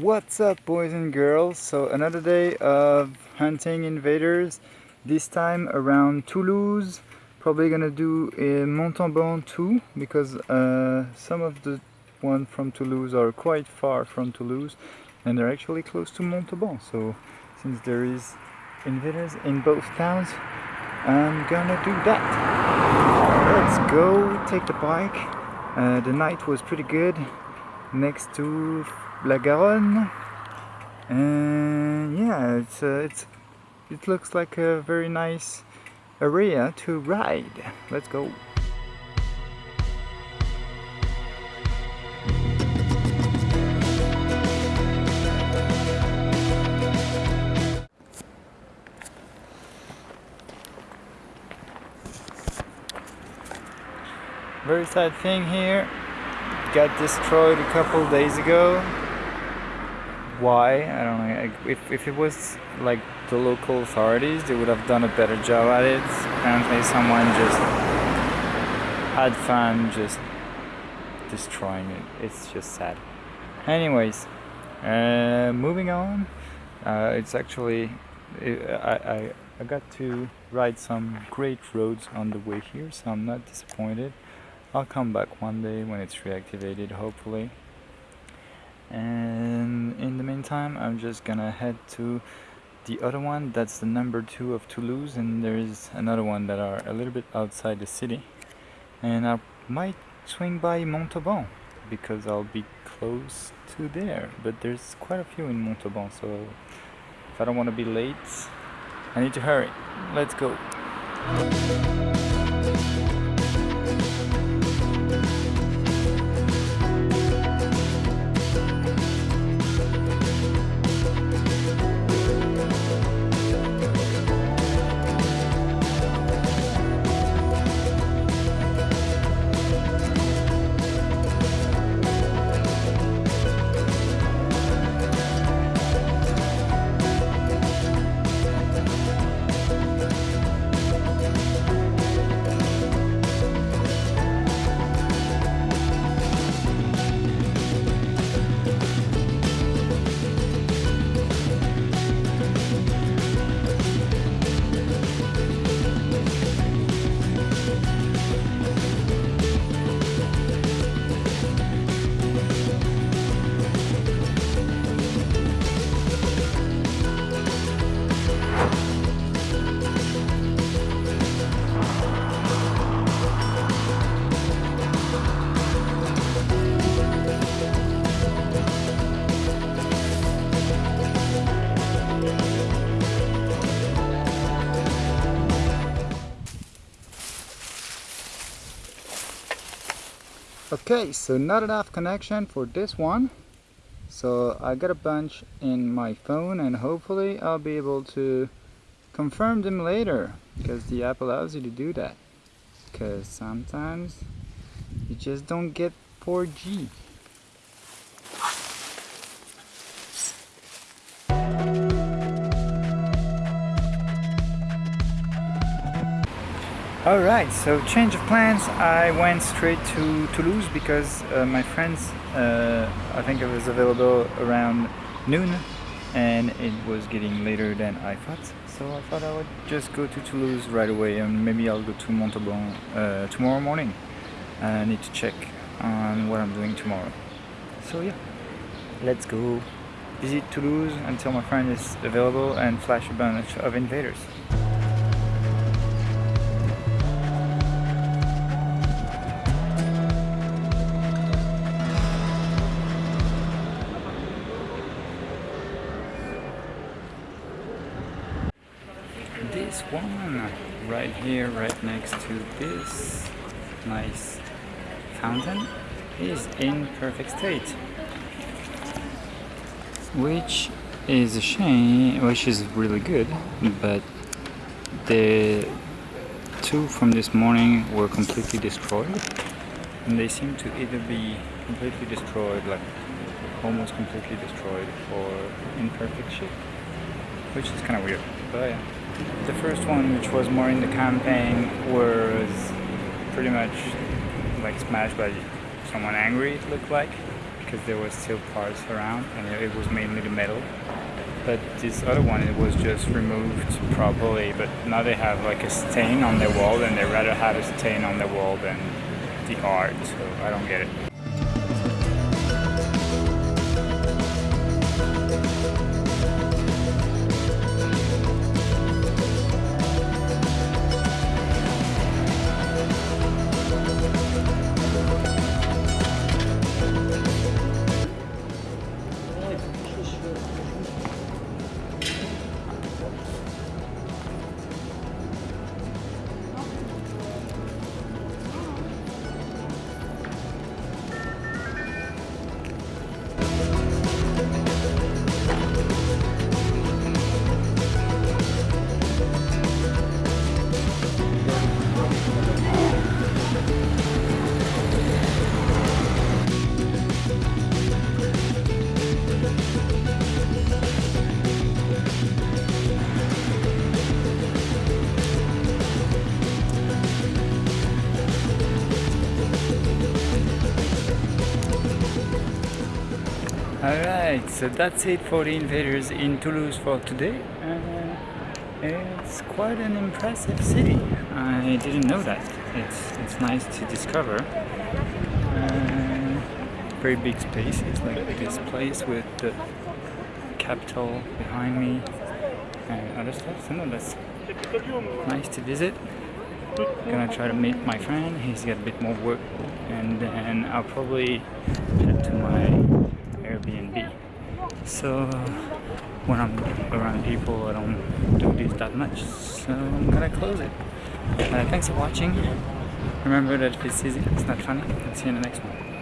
What's up boys and girls? So another day of hunting invaders. This time around Toulouse. Probably gonna do a Montauban too because uh, some of the ones from Toulouse are quite far from Toulouse and they're actually close to Montauban. So since there is invaders in both towns I'm gonna do that. Let's go take the bike. Uh, the night was pretty good next to La Garonne. And yeah it's uh, it's it looks like a very nice area to ride. Let's go. Very sad thing here. Got destroyed a couple days ago why I don't know if, if it was like the local authorities they would have done a better job at it apparently someone just had fun just destroying it it's just sad. Anyways uh, moving on uh, it's actually I, I, I got to ride some great roads on the way here so I'm not disappointed. I'll come back one day when it's reactivated hopefully and in the meantime I'm just gonna head to the other one. That's the number two of Toulouse and there's another one that are a little bit outside the city. And I might swing by Montauban because I'll be close to there. But there's quite a few in Montauban so if I don't want to be late I need to hurry. Let's go Okay, so not enough connection for this one. So I got a bunch in my phone and hopefully I'll be able to confirm them later because the app allows you to do that. Because sometimes you just don't get 4G. Alright, so change of plans. I went straight to Toulouse because uh, my friends, uh, I think it was available around noon and it was getting later than I thought. So I thought I would just go to Toulouse right away and maybe I'll go to Montauban uh, tomorrow morning. I need to check on what I'm doing tomorrow. So yeah, let's go visit Toulouse until my friend is available and flash a bunch of invaders. This one right here right next to this nice fountain is in perfect state. Which is a shame which is really good but the two from this morning were completely destroyed and they seem to either be completely destroyed like almost completely destroyed or in perfect shape which is kind of weird but yeah the first one, which was more in the campaign, was pretty much like smashed by someone angry, it looked like. because there was still parts around and it was mainly the metal but this other one it was just removed properly but now they have like a stain on the wall and they rather have a stain on the wall than the art so I don't get it Alright, so that's it for the invaders in Toulouse for today. Uh, it's quite an impressive city. I didn't know that. It's, it's nice to discover. Uh, very big spaces like this place with the capital behind me and other stuff. So no, that's nice to visit. Gonna try to meet my friend. He's got a bit more work and then I'll probably head to my Airbnb. So when I'm around people, I don't do this that much. So I'm gonna close it. Uh, thanks for watching. Remember that if it's easy, it's not funny. I'll see you in the next one.